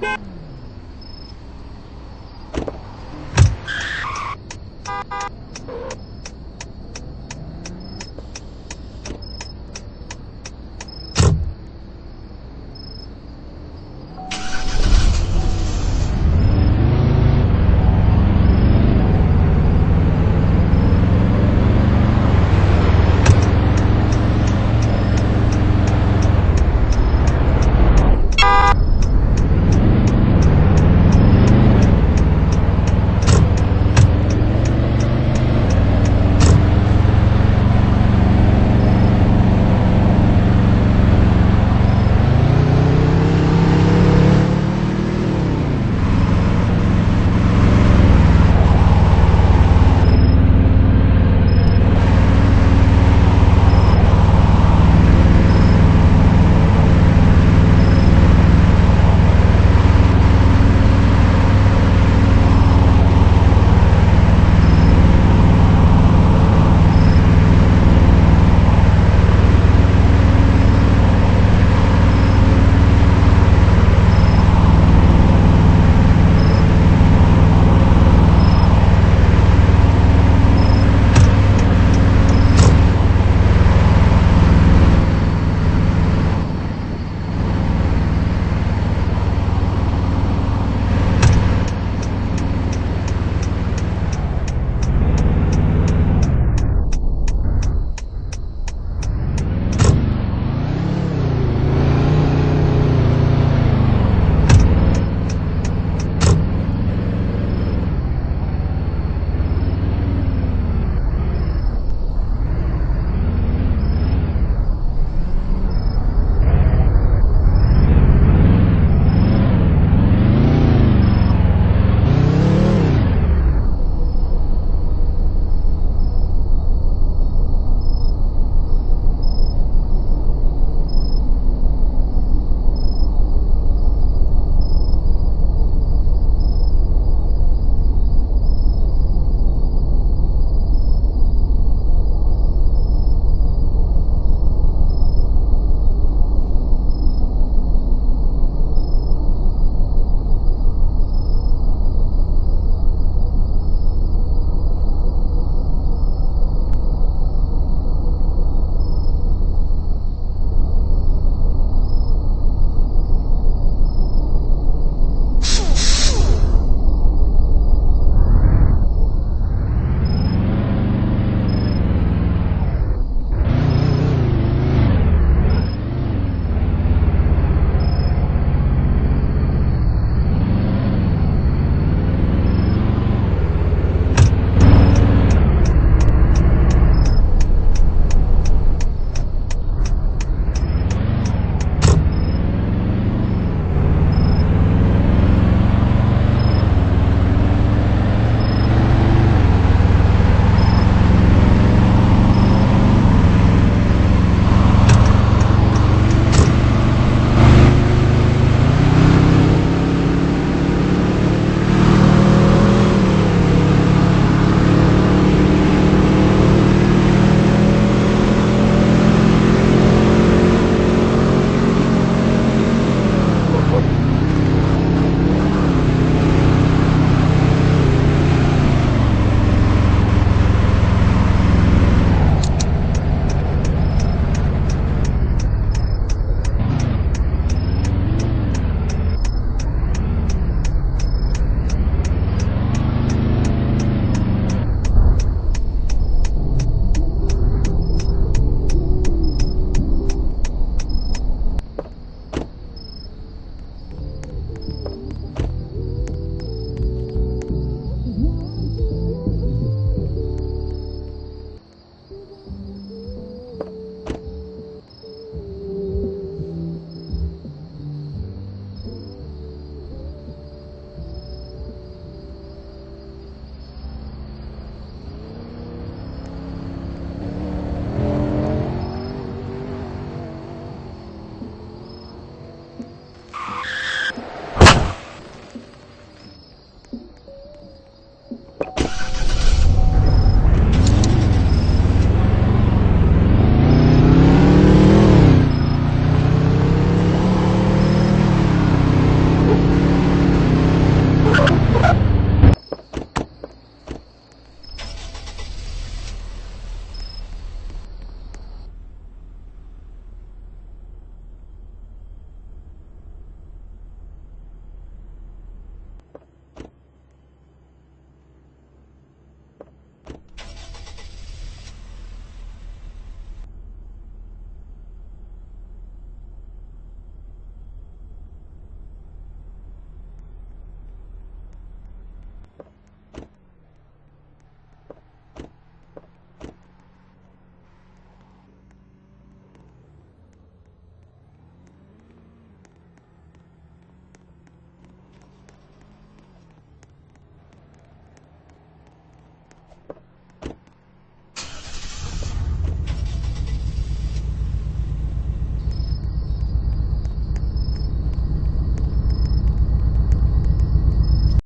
Bye.